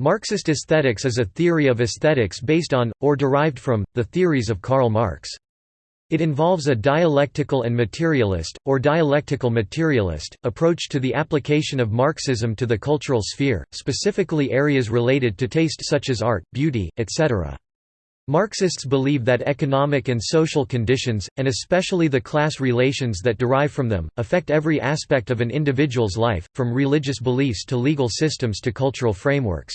Marxist aesthetics is a theory of aesthetics based on, or derived from, the theories of Karl Marx. It involves a dialectical and materialist, or dialectical materialist, approach to the application of Marxism to the cultural sphere, specifically areas related to taste such as art, beauty, etc. Marxists believe that economic and social conditions, and especially the class relations that derive from them, affect every aspect of an individual's life, from religious beliefs to legal systems to cultural frameworks.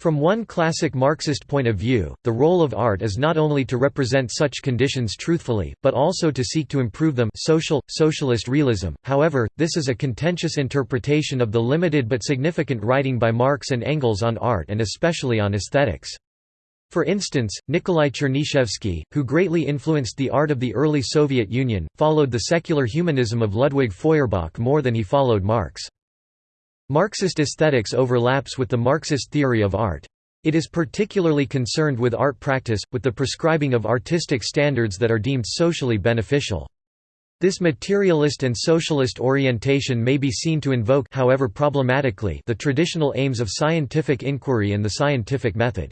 From one classic Marxist point of view, the role of art is not only to represent such conditions truthfully, but also to seek to improve them social, socialist realism. However, this is a contentious interpretation of the limited but significant writing by Marx and Engels on art and especially on aesthetics. For instance, Nikolai Chernyshevsky, who greatly influenced the art of the early Soviet Union, followed the secular humanism of Ludwig Feuerbach more than he followed Marx. Marxist aesthetics overlaps with the Marxist theory of art. It is particularly concerned with art practice, with the prescribing of artistic standards that are deemed socially beneficial. This materialist and socialist orientation may be seen to invoke however problematically the traditional aims of scientific inquiry and the scientific method.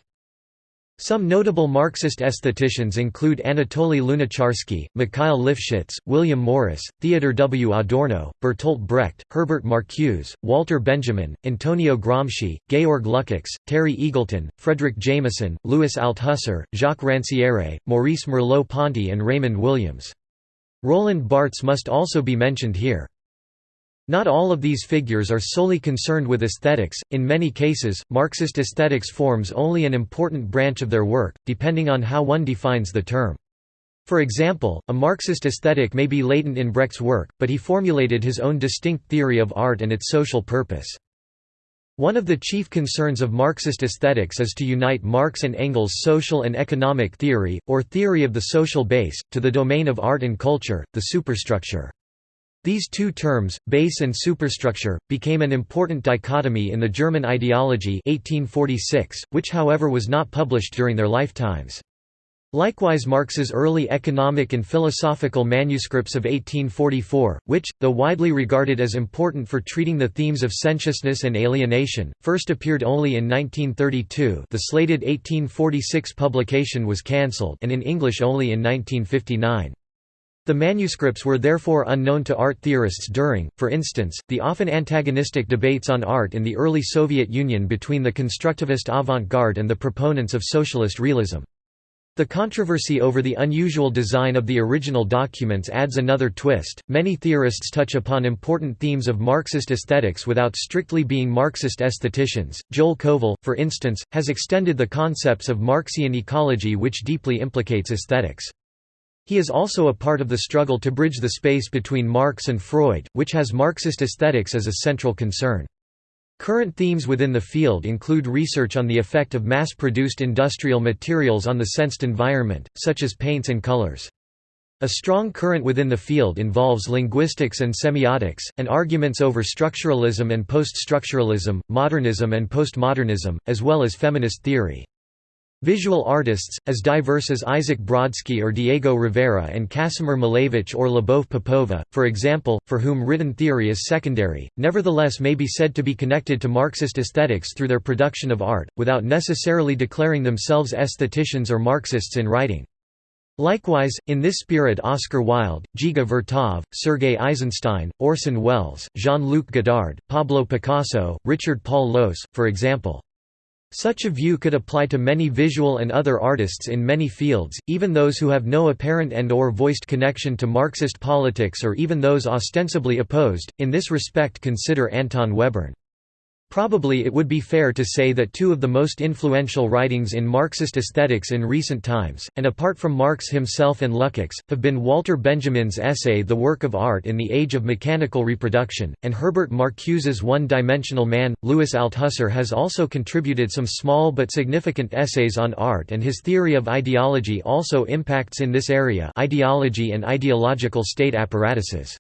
Some notable Marxist aestheticians include Anatoly Lunacharsky, Mikhail Lifshitz, William Morris, Theodor W. Adorno, Bertolt Brecht, Herbert Marcuse, Walter Benjamin, Antonio Gramsci, Georg Lukács, Terry Eagleton, Fredric Jameson, Louis Althusser, Jacques Ranciere, Maurice Merleau-Ponty and Raymond Williams. Roland Barthes must also be mentioned here. Not all of these figures are solely concerned with aesthetics, in many cases, Marxist aesthetics forms only an important branch of their work, depending on how one defines the term. For example, a Marxist aesthetic may be latent in Brecht's work, but he formulated his own distinct theory of art and its social purpose. One of the chief concerns of Marxist aesthetics is to unite Marx and Engels' social and economic theory, or theory of the social base, to the domain of art and culture, the superstructure. These two terms, base and superstructure, became an important dichotomy in the German ideology 1846, which however was not published during their lifetimes. Likewise Marx's early economic and philosophical manuscripts of 1844, which, though widely regarded as important for treating the themes of sensuousness and alienation, first appeared only in 1932 the slated 1846 publication was cancelled and in English only in 1959. The manuscripts were therefore unknown to art theorists during, for instance, the often antagonistic debates on art in the early Soviet Union between the constructivist avant-garde and the proponents of socialist realism. The controversy over the unusual design of the original documents adds another twist. Many theorists touch upon important themes of Marxist aesthetics without strictly being Marxist aestheticians. Joel Kovel, for instance, has extended the concepts of Marxian ecology which deeply implicates aesthetics. He is also a part of the struggle to bridge the space between Marx and Freud, which has Marxist aesthetics as a central concern. Current themes within the field include research on the effect of mass-produced industrial materials on the sensed environment, such as paints and colors. A strong current within the field involves linguistics and semiotics, and arguments over structuralism and post-structuralism, modernism and postmodernism, as well as feminist theory. Visual artists, as diverse as Isaac Brodsky or Diego Rivera and Kasimir Malevich or Lyubov Popova, for example, for whom written theory is secondary, nevertheless may be said to be connected to Marxist aesthetics through their production of art, without necessarily declaring themselves aestheticians or Marxists in writing. Likewise, in this spirit Oscar Wilde, Dziga Vertov, Sergei Eisenstein, Orson Welles, Jean-Luc Godard, Pablo Picasso, Richard Paul Lohse, for example. Such a view could apply to many visual and other artists in many fields, even those who have no apparent and or voiced connection to Marxist politics or even those ostensibly opposed. In this respect consider Anton Webern. Probably it would be fair to say that two of the most influential writings in Marxist aesthetics in recent times, and apart from Marx himself and Lukács, have been Walter Benjamin's essay The Work of Art in the Age of Mechanical Reproduction, and Herbert Marcuse's One-Dimensional Man. Louis Althusser has also contributed some small but significant essays on art and his theory of ideology also impacts in this area ideology and ideological state apparatuses.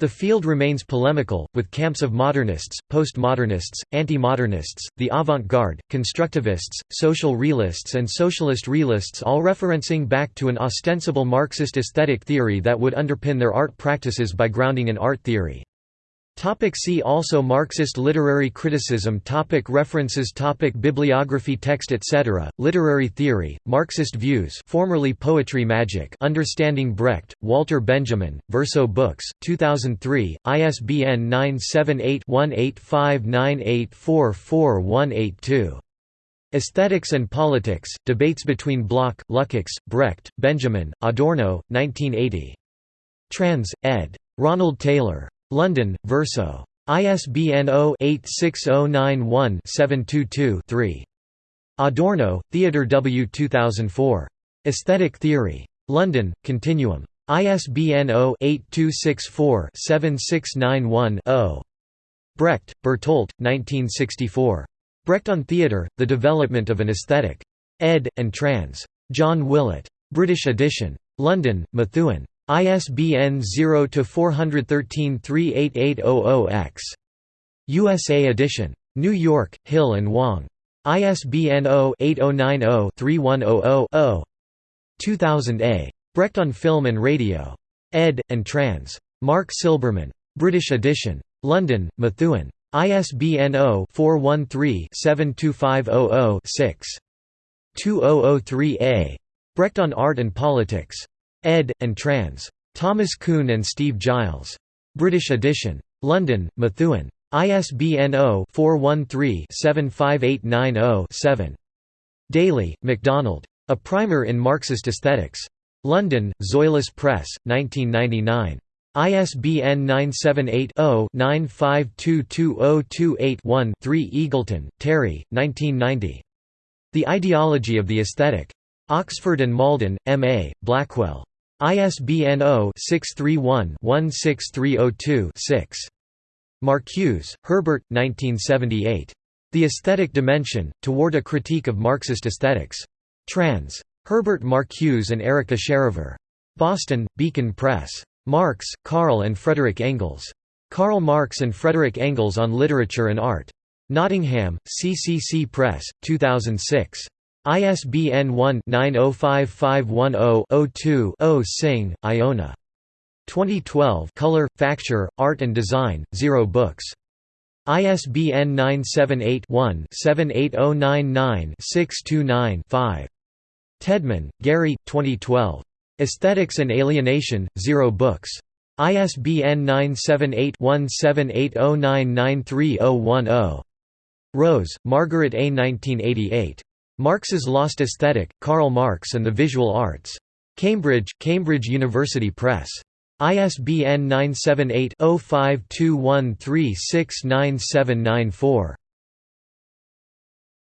The field remains polemical, with camps of modernists, postmodernists, anti-modernists, the avant-garde, constructivists, social realists and socialist realists all referencing back to an ostensible Marxist aesthetic theory that would underpin their art practices by grounding in art theory. Topic see also Marxist literary criticism topic References topic Bibliography Text etc. Literary theory, Marxist views formerly Poetry Magic Understanding Brecht, Walter Benjamin, Verso Books, 2003, ISBN 978-1859844182. Aesthetics and Politics, Debates between Bloch, Lukács, Brecht, Benjamin, Adorno, 1980. Trans. ed. Ronald Taylor. London, Verso. ISBN 0-86091-722-3. Adorno, Theodor W. 2004. Aesthetic Theory. London, Continuum. ISBN 0-8264-7691-0. Brecht, Bertolt, 1964. Brecht on Theatre, The Development of an Aesthetic. ed. and trans. John Willett. British edition. London, Methuen. ISBN 0-413-38800-X. USA edition. New York, Hill and Wang. ISBN 0-8090-3100-0. 2000 A. Brecht on Film and Radio. ed. and trans. Mark Silberman. British edition. London, Methuen. ISBN 0-413-72500-6. 2003a. Brecht on Art and Politics ed. and trans. Thomas Kuhn and Steve Giles. British edition. London, Methuen. ISBN 0-413-75890-7. Daly, MacDonald. A Primer in Marxist Aesthetics. London, Zoilus Press, 1999. ISBN 978-0-9522028-1 3 Eagleton, Terry, 1990. The Ideology of the Aesthetic. Oxford and Malden, M.A., Blackwell. ISBN 0-631-16302-6. Marcuse, Herbert, 1978. The Aesthetic Dimension, Toward a Critique of Marxist Aesthetics. Trans. Herbert Marcuse and Erica Sherover. Boston, Beacon Press. Marx, Karl and Frederick Engels. Karl Marx and Frederick Engels on Literature and Art. Nottingham, CCC Press, 2006. ISBN 1-905510-02-0 Singh, Iona. 2012 Color, Facture, Art and Design, Zero Books. ISBN 978-1-78099-629-5. Tedman, Gary, 2012. Aesthetics and Alienation, Zero Books. ISBN 978-1780993010. Rose, Margaret A. 1988. Marx's Lost Aesthetic, Karl Marx and the Visual Arts. Cambridge, Cambridge University Press. ISBN 978 0521369794.